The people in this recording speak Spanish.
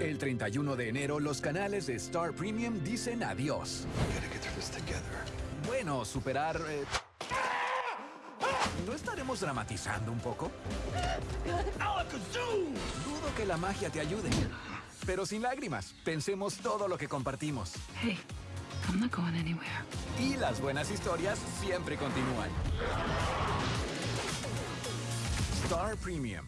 El 31 de enero, los canales de Star Premium dicen adiós. Bueno, superar... eh, ¿No estaremos dramatizando un poco? Dudo que la magia te ayude. Pero sin lágrimas, pensemos todo lo que compartimos. Hey, I'm not going anywhere. Y las buenas historias siempre continúan. Star Premium.